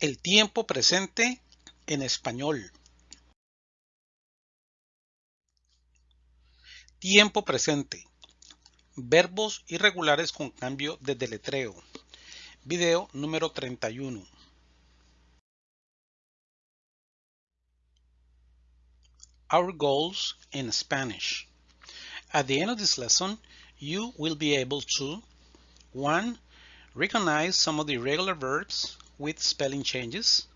El tiempo presente en español. Tiempo presente. Verbos irregulares con cambio de deletreo. Video número 31. Our goals in Spanish. At the end of this lesson, you will be able to 1. Recognize some of the irregular verbs with spelling changes.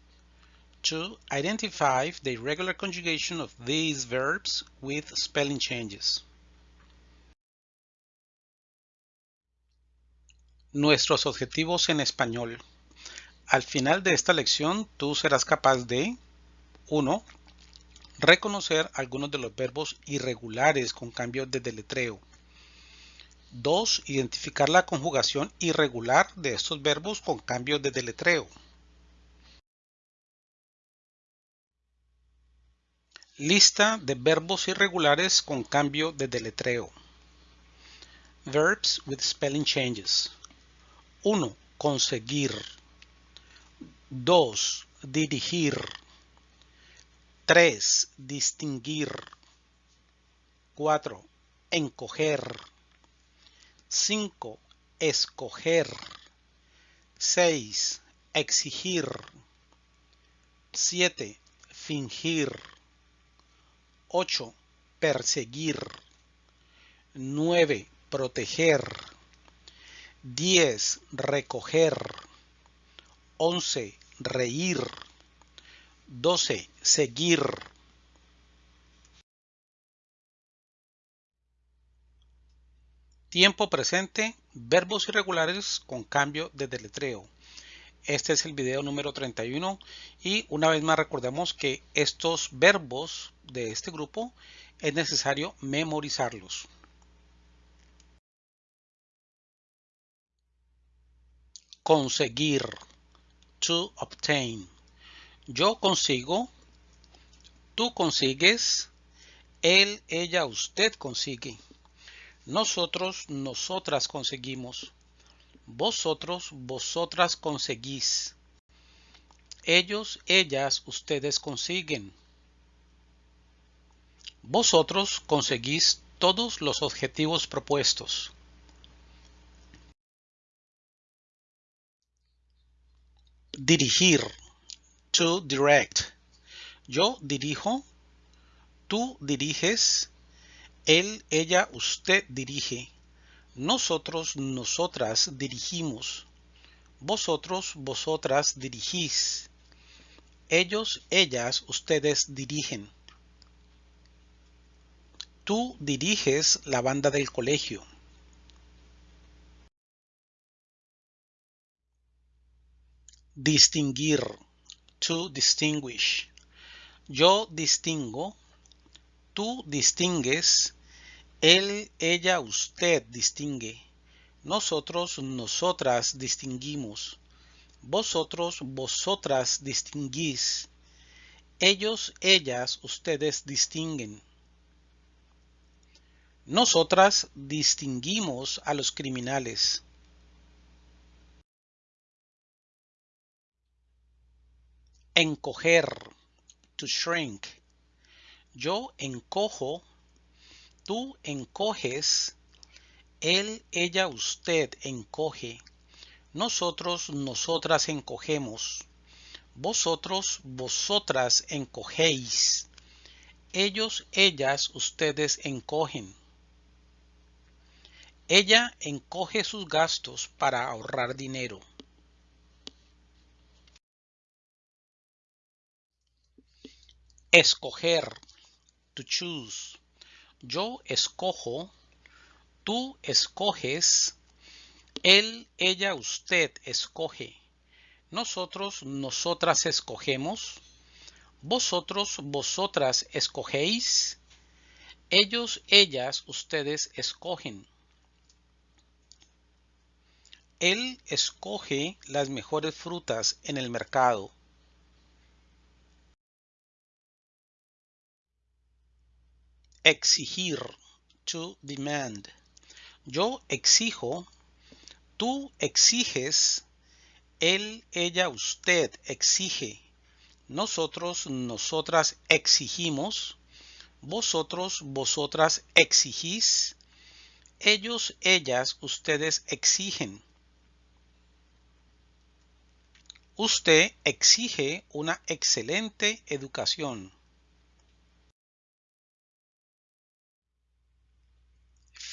2. Identify the irregular conjugation of these verbs with spelling changes. Nuestros objetivos en español. Al final de esta lección, tú serás capaz de 1. Reconocer algunos de los verbos irregulares con cambio de deletreo. 2. Identificar la conjugación irregular de estos verbos con cambio de deletreo. Lista de verbos irregulares con cambio de deletreo. Verbs with spelling changes. 1. Conseguir. 2. Dirigir. 3. Distinguir. 4. Encoger. 5. Escoger. 6. Exigir. 7. Fingir. 8. Perseguir. 9. Proteger. 10. Recoger. 11. Reír. 12. Seguir. Tiempo presente, verbos irregulares con cambio de deletreo. Este es el video número 31 y una vez más recordemos que estos verbos de este grupo es necesario memorizarlos. Conseguir. To obtain. Yo consigo. Tú consigues. Él, ella, usted consigue. Nosotros, nosotras conseguimos. Vosotros, vosotras conseguís. Ellos, ellas, ustedes consiguen. Vosotros conseguís todos los objetivos propuestos. Dirigir. To direct. Yo dirijo. Tú diriges él, ella, usted dirige. Nosotros, nosotras dirigimos. Vosotros, vosotras dirigís. Ellos, ellas, ustedes dirigen. Tú diriges la banda del colegio. Distinguir. To distinguish. Yo distingo. Tú distingues. Él, ella, usted distingue. Nosotros, nosotras distinguimos. Vosotros, vosotras distinguís. Ellos, ellas, ustedes distinguen. Nosotras distinguimos a los criminales. Encoger. To shrink. Yo encojo Tú encoges, él, ella, usted encoge. Nosotros, nosotras encogemos. Vosotros, vosotras encogéis. Ellos, ellas, ustedes encogen. Ella encoge sus gastos para ahorrar dinero. Escoger. To choose. Yo escojo, tú escoges, él, ella, usted escoge. Nosotros, nosotras escogemos. Vosotros, vosotras escogéis. Ellos, ellas, ustedes escogen. Él escoge las mejores frutas en el mercado. Exigir. To demand. Yo exijo. Tú exiges. Él, ella, usted exige. Nosotros, nosotras exigimos. Vosotros, vosotras exigís. Ellos, ellas, ustedes exigen. Usted exige una excelente educación.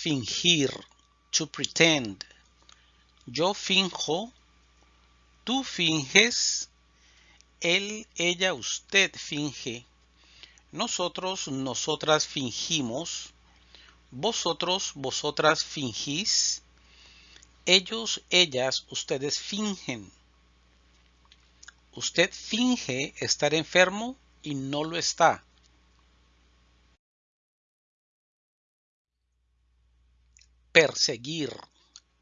Fingir, to pretend. Yo finjo, tú finges, él, ella, usted finge. Nosotros, nosotras fingimos. Vosotros, vosotras fingís. Ellos, ellas, ustedes fingen. Usted finge estar enfermo y no lo está. Perseguir.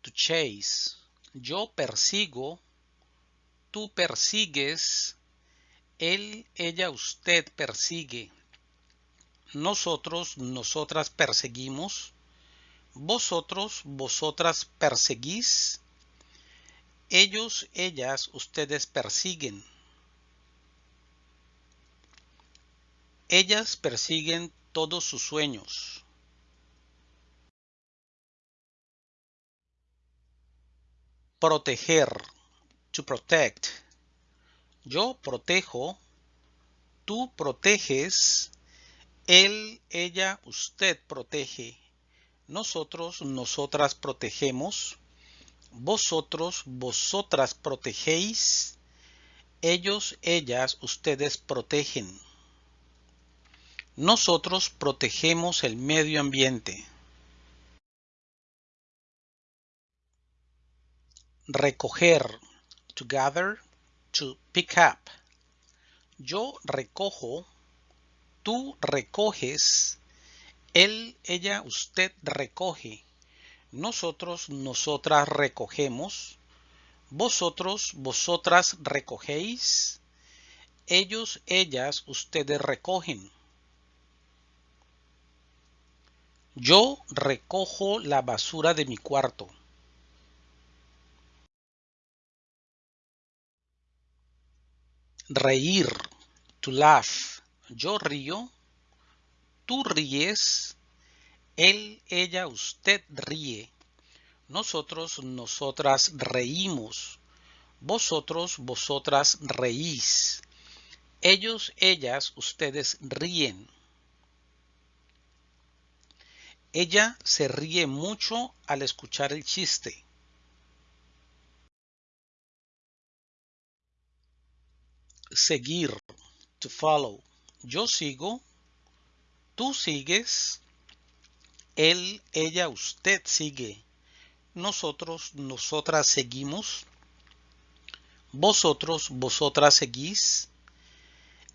To chase. Yo persigo. Tú persigues. Él, ella, usted persigue. Nosotros, nosotras perseguimos. Vosotros, vosotras perseguís. Ellos, ellas, ustedes persiguen. Ellas persiguen todos sus sueños. Proteger. To protect. Yo protejo. Tú proteges. Él, ella, usted protege. Nosotros, nosotras protegemos. Vosotros, vosotras protegéis. Ellos, ellas, ustedes protegen. Nosotros protegemos el medio ambiente. Recoger. To gather. To pick up. Yo recojo. Tú recoges. Él, ella, usted recoge. Nosotros, nosotras recogemos. Vosotros, vosotras recogéis. Ellos, ellas, ustedes recogen. Yo recojo la basura de mi cuarto. Reír. To laugh. Yo río. Tú ríes. Él, ella, usted ríe. Nosotros, nosotras reímos. Vosotros, vosotras reís. Ellos, ellas, ustedes ríen. Ella se ríe mucho al escuchar el chiste. Seguir. To follow. Yo sigo. Tú sigues. Él, ella, usted sigue. Nosotros, nosotras seguimos. Vosotros, vosotras seguís.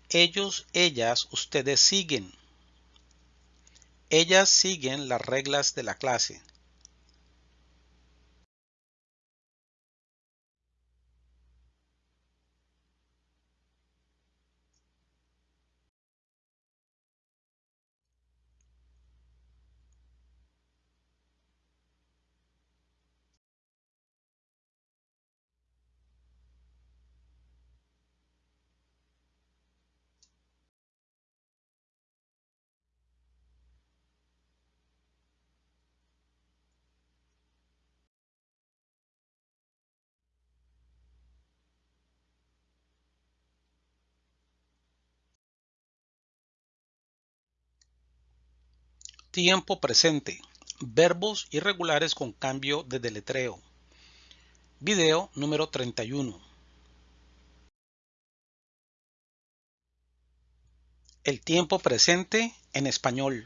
Ellos, ellas, ustedes siguen. Ellas siguen las reglas de la clase. Tiempo presente. Verbos irregulares con cambio de deletreo. Video número 31. El tiempo presente en español.